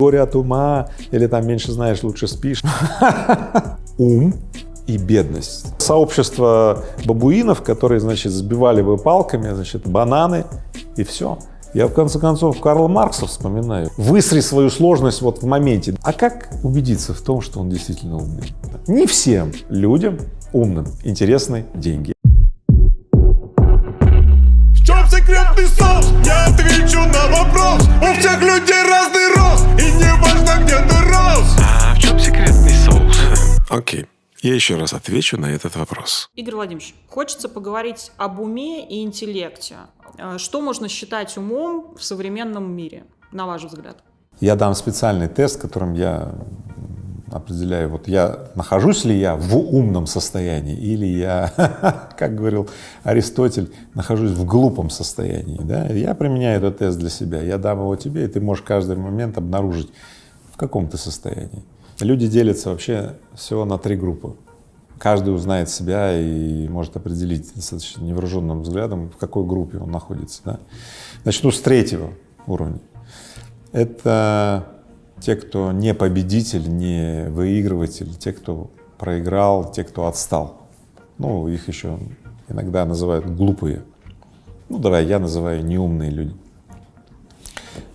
горе от ума, или там меньше знаешь, лучше спишь. Ум и бедность. Сообщество бабуинов, которые, значит, сбивали бы палками, значит, бананы и все. Я, в конце концов, Карла Маркса вспоминаю. Высри свою сложность вот в моменте. А как убедиться в том, что он действительно умный? Не всем людям умным интересны деньги. В чем секретный соус? Я отвечу на вопрос У всех людей разный рост И не важно, где ты рос А в чем секретный соус? Окей, я еще раз отвечу на этот вопрос. Игорь Владимирович, хочется поговорить об уме и интеллекте. Э, Что можно считать умом в современном мире, на ваш взгляд? Я дам специальный тест, которым я определяю, вот я нахожусь ли я в умном состоянии или я, как говорил Аристотель, нахожусь в глупом состоянии. Да? Я применяю этот тест для себя, я дам его тебе, и ты можешь каждый момент обнаружить, в каком ты состоянии. Люди делятся вообще всего на три группы. Каждый узнает себя и может определить достаточно невооруженным взглядом, в какой группе он находится. Да? Начну с третьего уровня. Это те, кто не победитель, не выигрыватель, те, кто проиграл, те, кто отстал. Ну, их еще иногда называют глупые. Ну, давай, я называю неумные люди.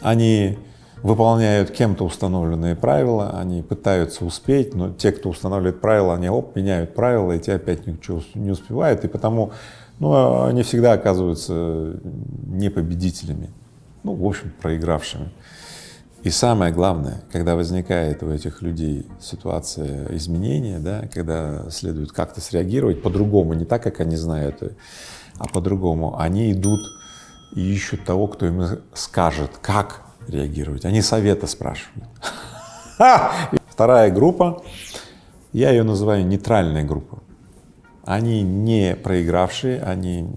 Они выполняют кем-то установленные правила, они пытаются успеть, но те, кто устанавливает правила, они оп, меняют правила, и те опять ничего не успевают, и потому ну, они всегда оказываются не победителями, ну, в общем, проигравшими. И самое главное, когда возникает у этих людей ситуация изменения, да, когда следует как-то среагировать по-другому, не так, как они знают, а по-другому, они идут и ищут того, кто им скажет, как реагировать. Они совета спрашивают. Вторая группа, я ее называю нейтральная группа. Они не проигравшие, они,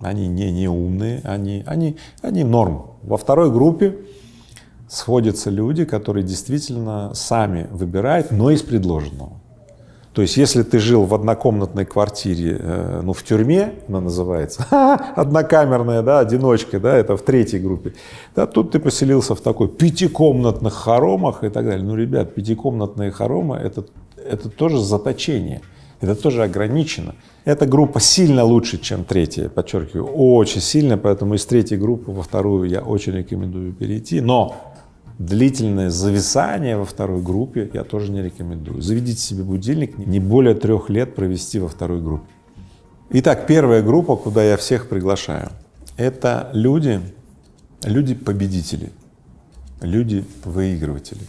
они не неумные, они, они, они норм. Во второй группе сходятся люди, которые действительно сами выбирают, но из предложенного. То есть, если ты жил в однокомнатной квартире, э, ну, в тюрьме, она называется, однокамерная, да, одиночка, да, это в третьей группе, да, тут ты поселился в такой пятикомнатных хоромах и так далее. Ну, ребят, пятикомнатные хоромы это, это тоже заточение, это тоже ограничено. Эта группа сильно лучше, чем третья, подчеркиваю, очень сильно, поэтому из третьей группы во вторую я очень рекомендую перейти, но длительное зависание во второй группе я тоже не рекомендую. Заведите себе будильник, не более трех лет провести во второй группе. Итак, первая группа, куда я всех приглашаю, это люди, люди-победители, люди-выигрыватели.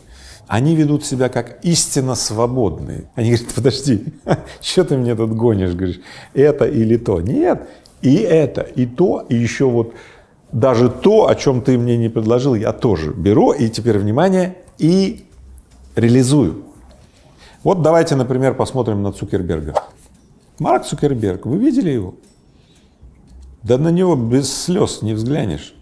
Они ведут себя как истинно свободные. Они говорят, подожди, что ты мне тут гонишь, говоришь, это или то? Нет, и это, и то, и еще вот даже то, о чем ты мне не предложил, я тоже беру, и теперь, внимание, и реализую. Вот давайте, например, посмотрим на Цукерберга. Марк Цукерберг, вы видели его? Да на него без слез не взглянешь.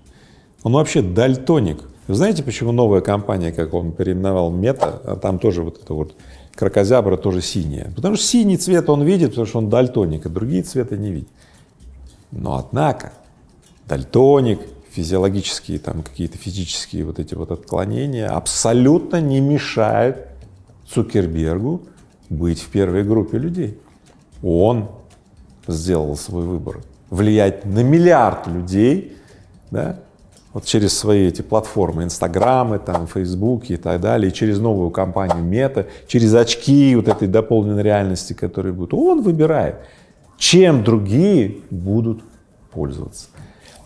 Он вообще дальтоник. Вы знаете, почему новая компания, как он переименовал Мета, а там тоже вот это вот крокозябра тоже синяя? Потому что синий цвет он видит, потому что он дальтоник, а другие цвета не видит. Но однако дальтоник, физиологические там какие-то физические вот эти вот отклонения абсолютно не мешают Цукербергу быть в первой группе людей. Он сделал свой выбор, влиять на миллиард людей, да, вот через свои эти платформы, инстаграмы, там, фейсбуки и так далее, и через новую компанию Мета, через очки вот этой дополненной реальности, которые будут, он выбирает, чем другие будут пользоваться.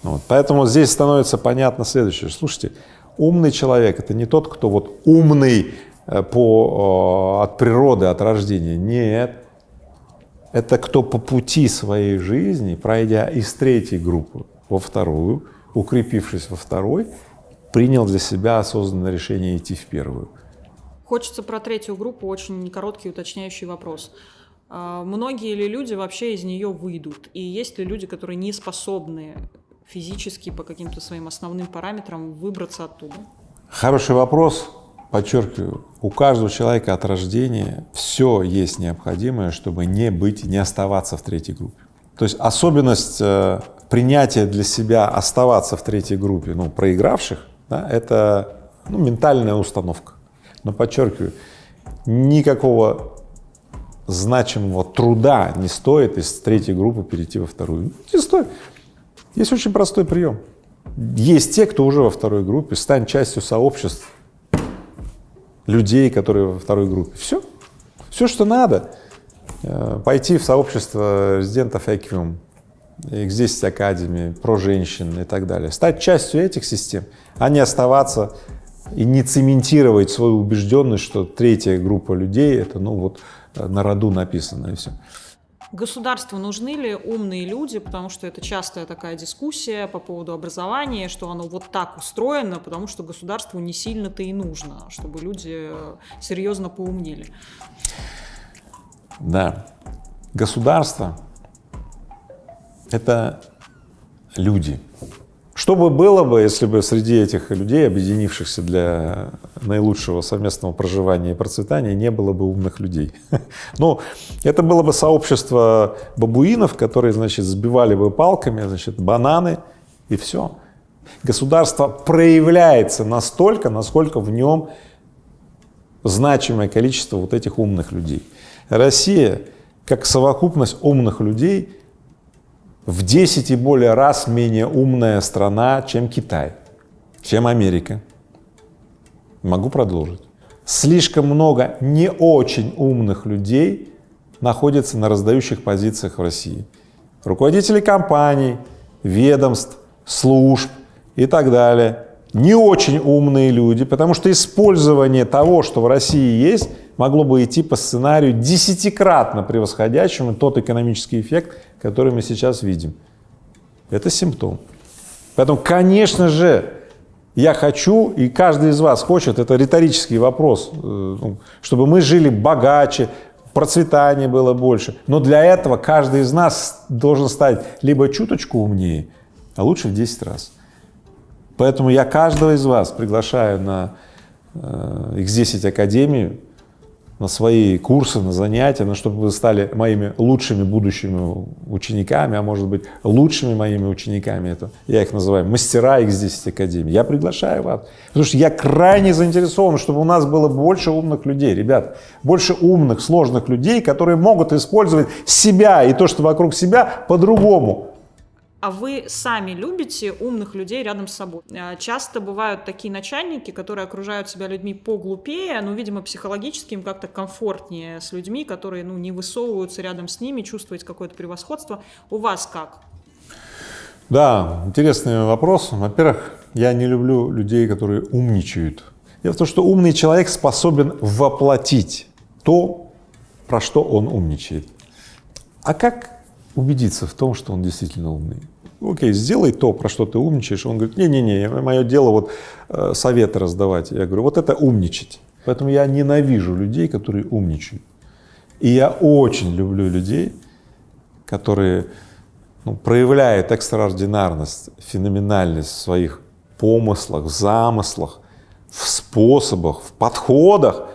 Вот. Поэтому здесь становится понятно следующее. Слушайте, умный человек — это не тот, кто вот умный по, от природы, от рождения. Нет. Это кто по пути своей жизни, пройдя из третьей группы во вторую, укрепившись во второй, принял для себя осознанное решение идти в первую. Хочется про третью группу очень короткий уточняющий вопрос. А Многие ли люди вообще из нее выйдут? И есть ли люди, которые не способны физически по каким-то своим основным параметрам выбраться оттуда? Хороший вопрос. Подчеркиваю, у каждого человека от рождения все есть необходимое, чтобы не быть, не оставаться в третьей группе. То есть особенность принятия для себя оставаться в третьей группе, ну, проигравших, да, это ну, ментальная установка. Но подчеркиваю, никакого значимого труда не стоит из третьей группы перейти во вторую. Не стоит. Есть очень простой прием. Есть те, кто уже во второй группе, стань частью сообществ людей, которые во второй группе. Все. Все, что надо. Э, пойти в сообщество резидентов Эквиум, X10 Академии, про женщин и так далее. Стать частью этих систем, а не оставаться и не цементировать свою убежденность, что третья группа людей — это, ну вот, на роду написано и все. Государству нужны ли умные люди, потому что это частая такая дискуссия по поводу образования, что оно вот так устроено, потому что государству не сильно-то и нужно, чтобы люди серьезно поумнели. Да. Государство — это люди. Что бы было бы, если бы среди этих людей, объединившихся для наилучшего совместного проживания и процветания, не было бы умных людей? Ну, это было бы сообщество бабуинов, которые, значит, сбивали бы палками, значит, бананы и все. Государство проявляется настолько, насколько в нем значимое количество вот этих умных людей. Россия, как совокупность умных людей, в 10 и более раз менее умная страна, чем Китай, чем Америка. Могу продолжить. Слишком много не очень умных людей находится на раздающих позициях в России. Руководители компаний, ведомств, служб и так далее. Не очень умные люди, потому что использование того, что в России есть, могло бы идти по сценарию десятикратно превосходящему тот экономический эффект, который мы сейчас видим. Это симптом. Поэтому, конечно же, я хочу, и каждый из вас хочет, это риторический вопрос, э, ну, чтобы мы жили богаче, процветание было больше. Но для этого каждый из нас должен стать либо чуточку умнее, а лучше в 10 раз. Поэтому я каждого из вас приглашаю на э, X10 Академию, на свои курсы, на занятия, на чтобы вы стали моими лучшими будущими учениками, а может быть лучшими моими учениками, это я их называю мастера X10 Академии. Я приглашаю вас, потому что я крайне заинтересован, чтобы у нас было больше умных людей, ребят, больше умных, сложных людей, которые могут использовать себя и то, что вокруг себя по-другому, а вы сами любите умных людей рядом с собой. А, часто бывают такие начальники, которые окружают себя людьми поглупее, но, видимо, психологически им как-то комфортнее с людьми, которые ну, не высовываются рядом с ними, чувствовать какое-то превосходство. У вас как? Да, интересный вопрос. Во-первых, я не люблю людей, которые умничают. Дело в том, что умный человек способен воплотить то, про что он умничает. А как убедиться в том, что он действительно умный? Окей, сделай то, про что ты умничаешь. Он говорит, не-не-не, мое дело вот э, советы раздавать. Я говорю, вот это умничать. Поэтому я ненавижу людей, которые умничают. И я очень люблю людей, которые ну, проявляют экстраординарность, феноменальность в своих помыслах, в замыслах, в способах, в подходах,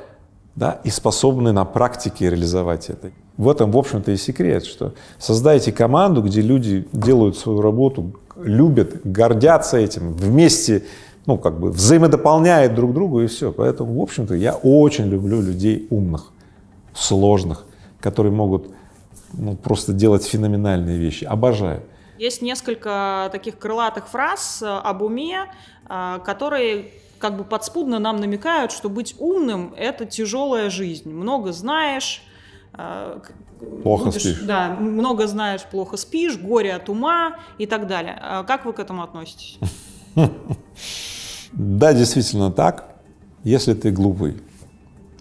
да, и способны на практике реализовать это. В этом, в общем-то, и секрет, что создайте команду, где люди делают свою работу, любят, гордятся этим, вместе, ну, как бы взаимодополняют друг друга и все. Поэтому, в общем-то, я очень люблю людей умных, сложных, которые могут ну, просто делать феноменальные вещи. Обожаю. Есть несколько таких крылатых фраз э, об уме, э, которые как бы подспудно нам намекают, что быть умным — это тяжелая жизнь. Много знаешь, плохо будешь, спишь. Да, много знаешь, плохо спишь, горе от ума и так далее. А как вы к этому относитесь? Да, действительно так. Если ты глупый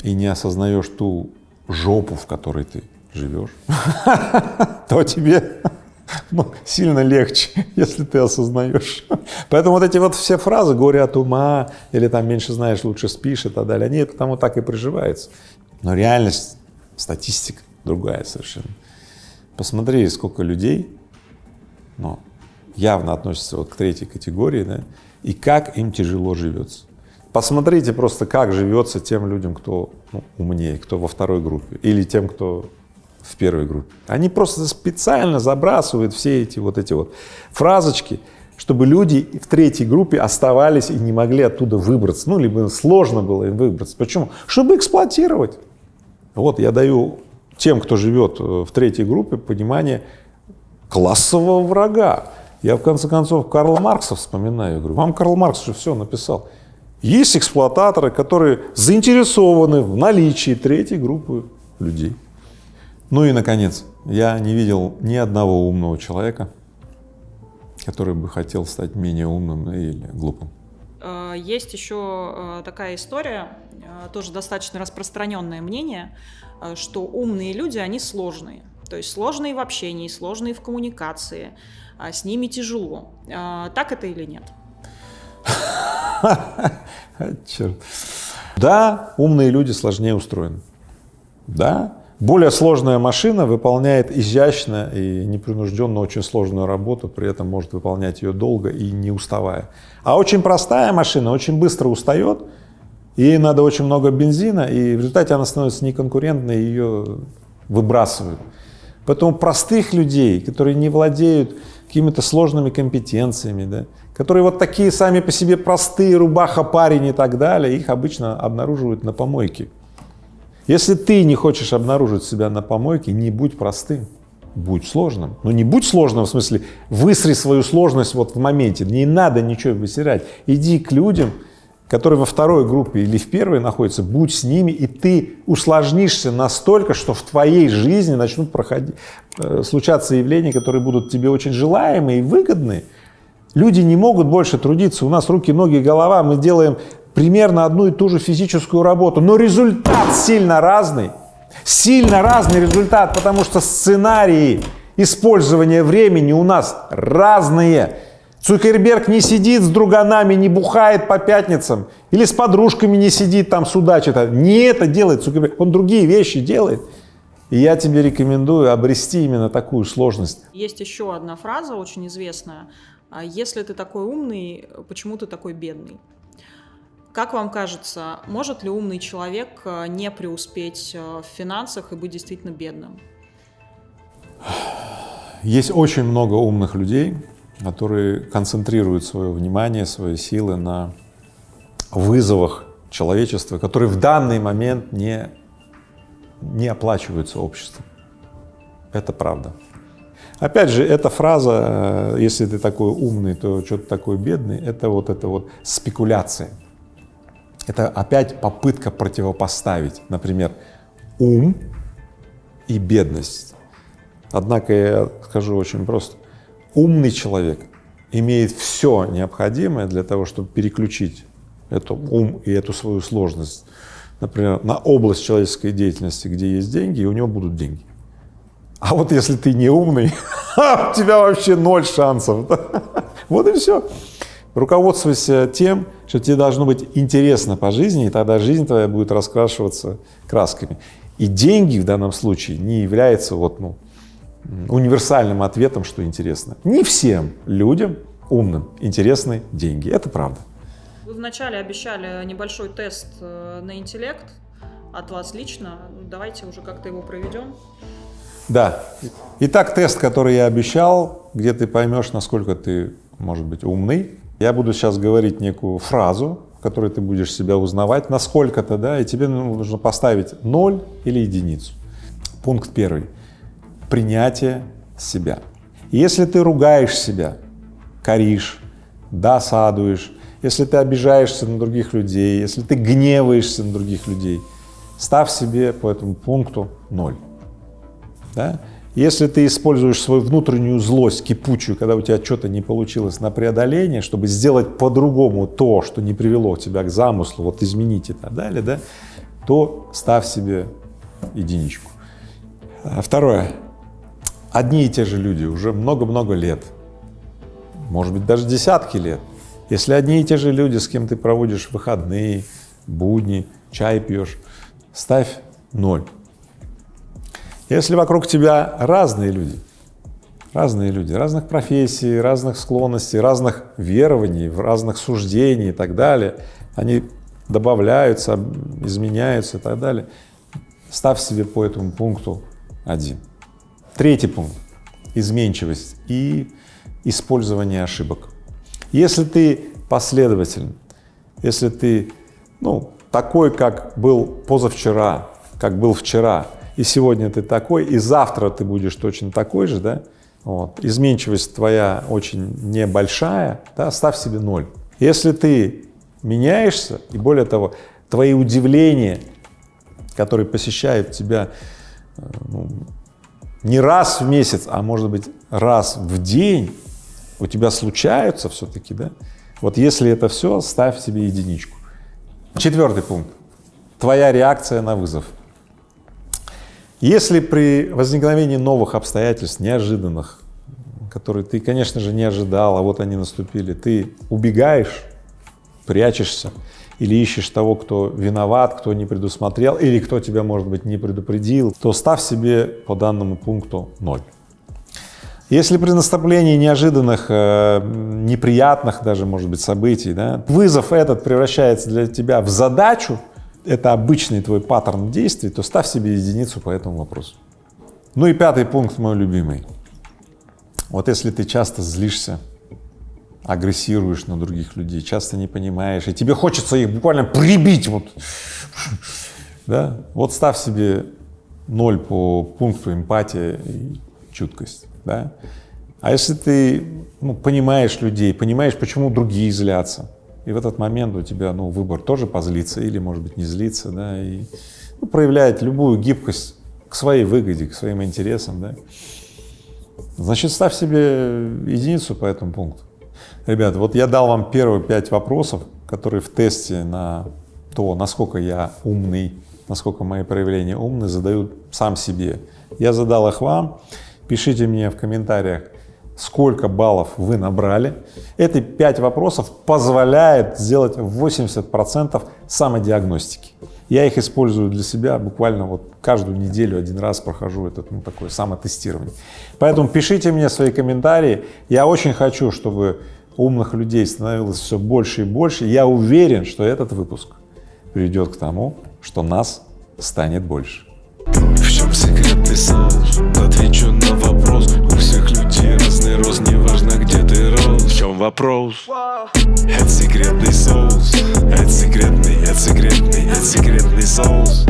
и не осознаешь ту жопу, в которой ты живешь, то тебе ну, сильно легче, если ты осознаешь. Поэтому вот эти вот все фразы «горе от ума» или там «меньше знаешь, лучше спишь» и так далее, они потому так и приживаются. Но реальность статистика другая совершенно. Посмотри, сколько людей, ну, явно относятся вот к третьей категории, да, и как им тяжело живется. Посмотрите просто, как живется тем людям, кто ну, умнее, кто во второй группе, или тем, кто в первой группе. Они просто специально забрасывают все эти вот эти вот фразочки, чтобы люди в третьей группе оставались и не могли оттуда выбраться, ну, либо сложно было им выбраться. Почему? Чтобы эксплуатировать. Вот я даю тем, кто живет э, в третьей группе, понимание классового врага. Я, в конце концов, Карла Маркса вспоминаю, говорю, вам Карл Маркс же все написал. Есть эксплуататоры, которые заинтересованы в наличии третьей группы людей. Ну и, наконец, я не видел ни одного умного человека, который бы хотел стать менее умным или глупым. Есть еще э, такая история, э, тоже достаточно распространенное мнение, э, что умные люди, они сложные. То есть сложные в общении, сложные в коммуникации, а с ними тяжело. Так это или нет? Черт. Да, умные люди сложнее устроены. Да, более сложная машина выполняет изящно и непринужденно очень сложную работу, при этом может выполнять ее долго и не уставая. А очень простая машина очень быстро устает, ей надо очень много бензина, и в результате она становится неконкурентной, ее выбрасывают. Поэтому простых людей, которые не владеют какими-то сложными компетенциями, да, которые вот такие сами по себе простые, рубаха, парень и так далее, их обычно обнаруживают на помойке. Если ты не хочешь обнаружить себя на помойке, не будь простым, будь сложным. Но не будь сложным в смысле, высри свою сложность вот в моменте, не надо ничего высирать. Иди к людям, которые во второй группе или в первой находятся, будь с ними, и ты усложнишься настолько, что в твоей жизни начнут проходить, э, случаться явления, которые будут тебе очень желаемы и выгодны. Люди не могут больше трудиться, у нас руки, ноги, голова, мы делаем примерно одну и ту же физическую работу, но результат сильно разный, сильно разный результат, потому что сценарии использования времени у нас разные. Цукерберг не сидит с друганами, не бухает по пятницам, или с подружками не сидит там судачит. Не это делает Цукерберг, он другие вещи делает. И я тебе рекомендую обрести именно такую сложность. Есть еще одна фраза очень известная. А Если ты такой умный, почему ты такой бедный? Как вам кажется, может ли умный человек э, не преуспеть э, в финансах и быть действительно бедным? Есть очень много умных людей, которые концентрируют свое внимание, свои силы на вызовах человечества, которые в данный момент не, не оплачиваются обществом. Это правда. Опять же, эта фраза, э, если ты такой умный, то что ты такой бедный, это вот это вот спекуляция. Это опять попытка противопоставить, например, ум и бедность. Однако я скажу очень просто. Умный человек имеет все необходимое для того, чтобы переключить эту ум и эту свою сложность, например, на область человеческой деятельности, где есть деньги, и у него будут деньги. А вот если ты не умный, у тебя вообще ноль шансов. Вот и все. Руководствуйся тем, что тебе должно быть интересно по жизни, и тогда жизнь твоя будет раскрашиваться красками. И деньги в данном случае не являются вот, ну, универсальным ответом, что интересно. Не всем людям умным интересны деньги. Это правда. Вы вначале обещали небольшой тест э, на интеллект от вас лично. Давайте уже как-то его проведем. Да. Итак, тест, который я обещал, где ты поймешь, насколько ты, может быть, умный. Я буду сейчас говорить некую фразу, в которой ты будешь себя узнавать, насколько-то, да, и тебе нужно поставить ноль или единицу. Пункт первый. Принятие себя. Если ты ругаешь себя, коришь, досадуешь, если ты обижаешься на других людей, если ты гневаешься на других людей, ставь себе по этому пункту ноль. Да? Если ты используешь свою внутреннюю злость кипучую, когда у тебя что-то не получилось на преодоление, чтобы сделать по-другому то, что не привело тебя к замыслу, вот изменить и так далее, да, то ставь себе единичку. А Второе. Одни и те же люди уже много-много лет, может быть, даже десятки лет. Если одни и те же люди, с кем ты проводишь выходные, будни, чай пьешь, ставь ноль. Если вокруг тебя разные люди, разные люди, разных профессий, разных склонностей, разных верований, разных суждений и так далее, они добавляются, изменяются и так далее, ставь себе по этому пункту один. Третий пункт — изменчивость и использование ошибок. Если ты последователен, если ты, ну, такой, как был позавчера, как был вчера, и сегодня ты такой, и завтра ты будешь точно такой же, да, вот, изменчивость твоя очень небольшая, да, ставь себе ноль. Если ты меняешься, и более того, твои удивления, которые посещают тебя э, ну, не раз в месяц, а может быть раз в день, у тебя случаются все-таки, да, вот если это все, ставь себе единичку. Четвертый пункт. Твоя реакция на вызов. Если при возникновении новых обстоятельств, неожиданных, которые ты, конечно же, не ожидал, а вот они наступили, ты убегаешь, прячешься или ищешь того, кто виноват, кто не предусмотрел или кто тебя, может быть, не предупредил, то ставь себе по данному пункту ноль. Если при наступлении неожиданных, э, неприятных даже, может быть, событий, да, вызов этот превращается для тебя в задачу, это обычный твой паттерн действий, то ставь себе единицу по этому вопросу. Ну и пятый пункт, мой любимый. Вот если ты часто злишься, агрессируешь на других людей, часто не понимаешь, и тебе хочется их буквально прибить, вот, да, вот ставь себе ноль по пункту эмпатия и чуткость да. А если ты ну, понимаешь людей, понимаешь, почему другие злятся, и в этот момент у тебя ну, выбор тоже позлиться или, может быть, не злиться, да, и ну, проявлять любую гибкость к своей выгоде, к своим интересам, да, значит, ставь себе единицу по этому пункту. Ребята, вот я дал вам первые пять вопросов, которые в тесте на то, насколько я умный, насколько мои проявления умны, задаю сам себе. Я задал их вам. Пишите мне в комментариях, сколько баллов вы набрали. Эти пять вопросов позволяет сделать 80% самодиагностики. Я их использую для себя буквально вот каждую неделю один раз прохожу этот ну, такое самотестирование. Поэтому пишите мне свои комментарии. Я очень хочу, чтобы умных людей становилось все больше и больше. Я уверен, что этот выпуск приведет к тому, что нас станет больше. В чем секрет? Отвечу на вопрос У всех людей рост Неважно где ты рос. В чем вопрос? Это секретный соус. Это секретный, это секретный, это секретный соус